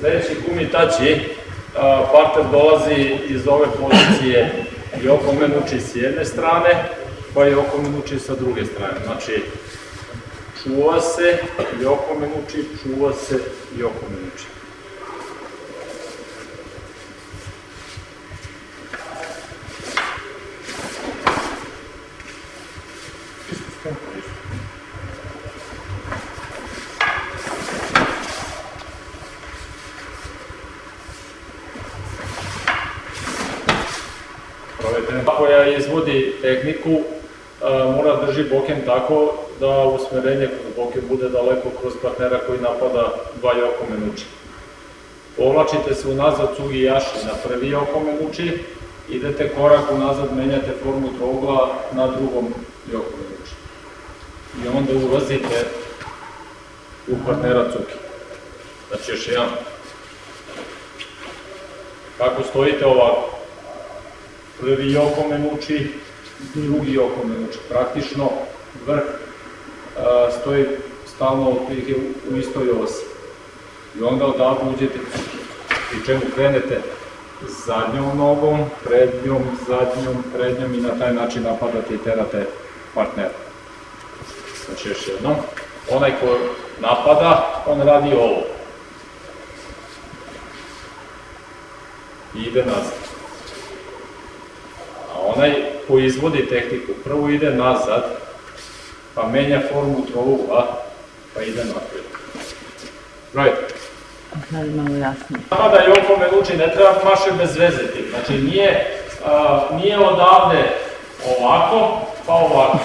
Sljedeći kumitači, parter dolazi iz ove pozicije i oko menuči s jedne strane, pa i oko menuči sa druge strane. Znači, čuva se i oko menuči, čuva se i oko koja izvodi tehniku mora drži boken tako da usmerenje kroz boken bude daleko kroz partnera koji napada dva oko menuči. Povlačite se unazad cugi jaši na prvi oko menuči, idete korak unazad, menjate formu trougla na drugom oko menuči. I onda ulazite u partnera cuki. Znači još jedan. Kako stojite ovako? Prvi oko me muči, drugi oko me muči. Praktično vrh stoji stalno otprilike u istoj osi. I onda odavde uđete i čemu krenete zadnjom nogom, prednjom, zadnjom, prednjom i na taj način napadate i terate partnera. Znači još jednom, onaj ko napada, on radi ovo. I ide nazad onaj ko izvodi tehniku prvo ide nazad, pa menja formu trougla, pa ide napred. Right. Sad malo jasnije. Napada i oko me uči, ne treba maše bez veze tim. Znači nije, a, nije odavde ovako, pa ovako.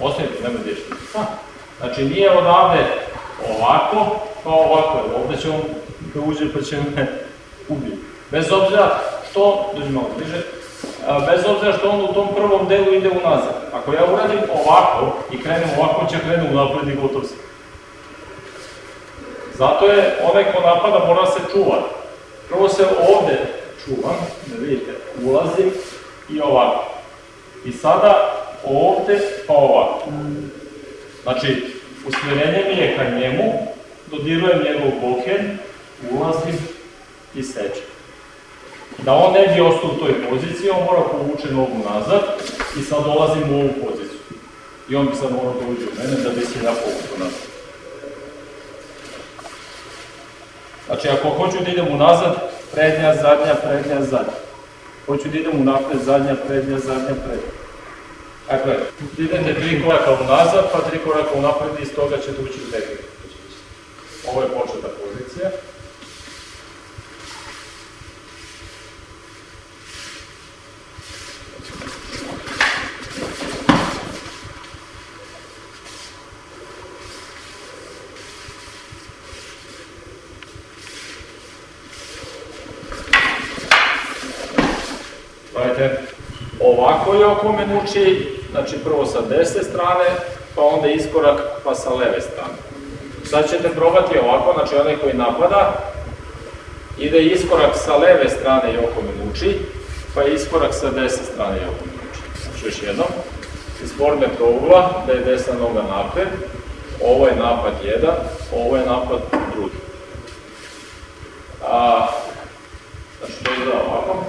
Ostavite, nema što. Znači nije odavde ovako, pa ovako. Ovde će on da uđe pa će me ubiti. Bez obzira što, dođi malo bliže, bez obzira što on u tom prvom delu ide unazad. Ako ja uradim ovako i krenem ovako, će krenu unapred i gotov se. Zato je onaj ko napada mora se čuvati. Prvo se ovde čuvam, da vidite, ulazim i ovako. I sada ovde pa ovako. Znači, usmjerenje mi je ka njemu, dodirujem njegov boken, ulazim i sečem. Da on ne bi ostao u toj poziciji, on mora povuče nogu nazad i sad dolazim u ovu poziciju. I on bi sad morao da uđe u mene da bi se ja povukao nazad. Znači, ako hoću da idem unazad, prednja, zadnja, prednja, zadnja. Hoću da idem unapred, zadnja, prednja, zadnja, prednja. Dakle, idete tri koraka unazad, pa tri koraka unapred i iz toga ćete ući u tehniku. Ovo je početa Gledajte, ovako je oko menuči, znači prvo sa desne strane, pa onda iskorak pa sa leve strane. Sad ćete probati ovako, znači onaj koji napada, ide iskorak sa leve strane i oko menuči, pa iskorak sa desne strane i oko menuči. Znači još jednom, iz forme trougla, da je desna noga napred, ovo je napad jedan, ovo je napad drugi. A, znači to izgleda ovako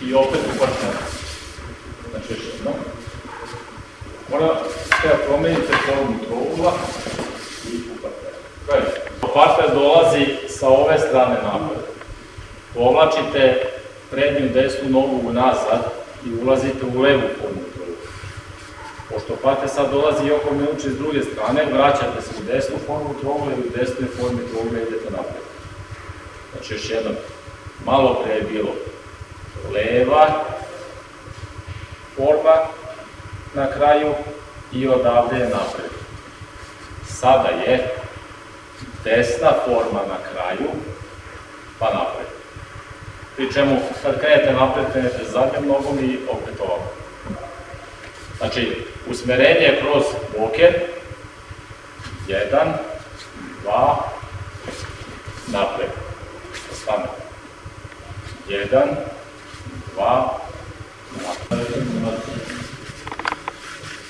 i opet u partneru. Znači još jedno. Mora da promenite formu trougla i u partneru. Gledajte, partner dolazi sa ove strane napred. Povlačite prednju desnu nogu nazad i ulazite u levu formu trougla. Pošto partner sad dolazi i oko uči s druge strane, vraćate se u desnu formu trougla i u desnoj formi trougla idete napred. Znači još jednom, malo pre je bilo leva forma na kraju i odavde je napred. Sada je desna forma na kraju, pa napred. Pri čemu, kad krenete napred, krenete zadnjom nogom i opet ovako. Znači, usmerenje je kroz boken, jedan, dva, napred. Stane. Jedan, dva,